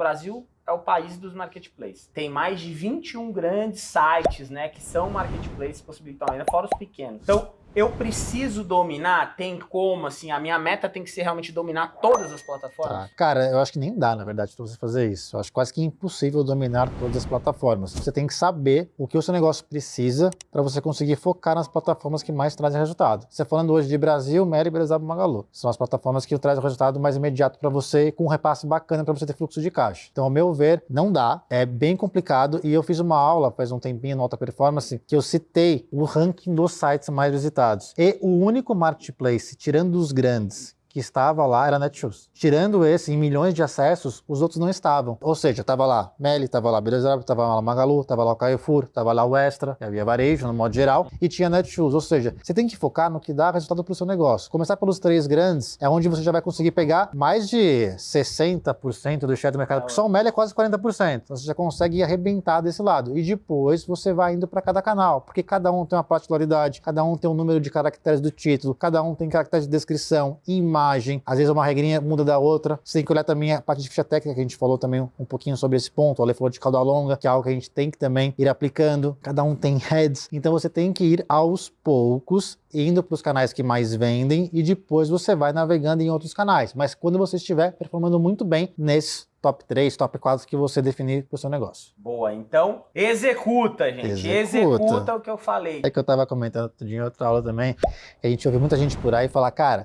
Brasil é o país dos marketplaces. Tem mais de 21 grandes sites, né, que são marketplaces possibilitam ainda, fora os pequenos. Então, eu preciso dominar? Tem como, assim, a minha meta tem que ser realmente dominar todas as plataformas? Tá. Cara, eu acho que nem dá, na verdade, pra você fazer isso. Eu acho quase que impossível dominar todas as plataformas. Você tem que saber o que o seu negócio precisa para você conseguir focar nas plataformas que mais trazem resultado. Você falando hoje de Brasil, Meli, Brezab, Magalu. São as plataformas que trazem o resultado mais imediato para você, com um repasse bacana para você ter fluxo de caixa. Então, ao meu ver, não dá. É bem complicado e eu fiz uma aula faz um tempinho no Alta Performance que eu citei o ranking dos sites mais visitados resultados. E o único marketplace, tirando os grandes, que estava lá era Netshoes. Tirando esse, em milhões de acessos, os outros não estavam. Ou seja, estava lá Meli, estava lá Beleza, estava lá Magalu, estava lá o Carrefour, estava lá o Extra, havia varejo no modo geral, e tinha Netshoes. Ou seja, você tem que focar no que dá resultado para o seu negócio. Começar pelos três grandes é onde você já vai conseguir pegar mais de 60% do share do mercado, porque só o Meli é quase 40%. Então você já consegue arrebentar desse lado. E depois você vai indo para cada canal, porque cada um tem uma particularidade, cada um tem um número de caracteres do título, cada um tem caracteres de descrição, imagem, imagem, às vezes uma regrinha muda da outra. Você tem que olhar também a parte de ficha técnica, que a gente falou também um pouquinho sobre esse ponto. O Ale falou de cauda longa, que é algo que a gente tem que também ir aplicando. Cada um tem heads, então você tem que ir aos poucos indo para os canais que mais vendem e depois você vai navegando em outros canais. Mas quando você estiver performando muito bem nesses top 3, top 4 que você definir para o seu negócio. Boa, então executa, gente. Executa. executa o que eu falei. É que eu estava comentando em outra aula também, a gente ouve muita gente por aí falar, cara,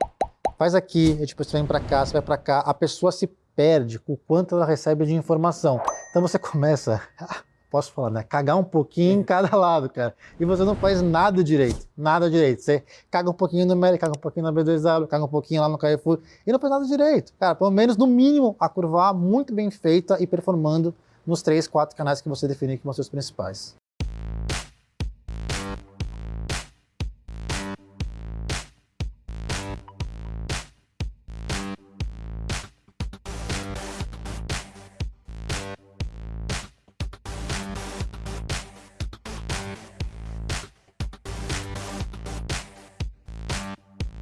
faz aqui, e depois você vem para cá, você vai para cá, a pessoa se perde com o quanto ela recebe de informação. Então você começa, posso falar, né? Cagar um pouquinho em cada lado, cara. E você não faz nada direito, nada direito. Você caga um pouquinho no Meli, caga um pouquinho na B2W, caga um pouquinho lá no Carrefour e não faz nada direito. Cara, pelo menos no mínimo a curva A muito bem feita e performando nos três, quatro canais que você vão ser os principais.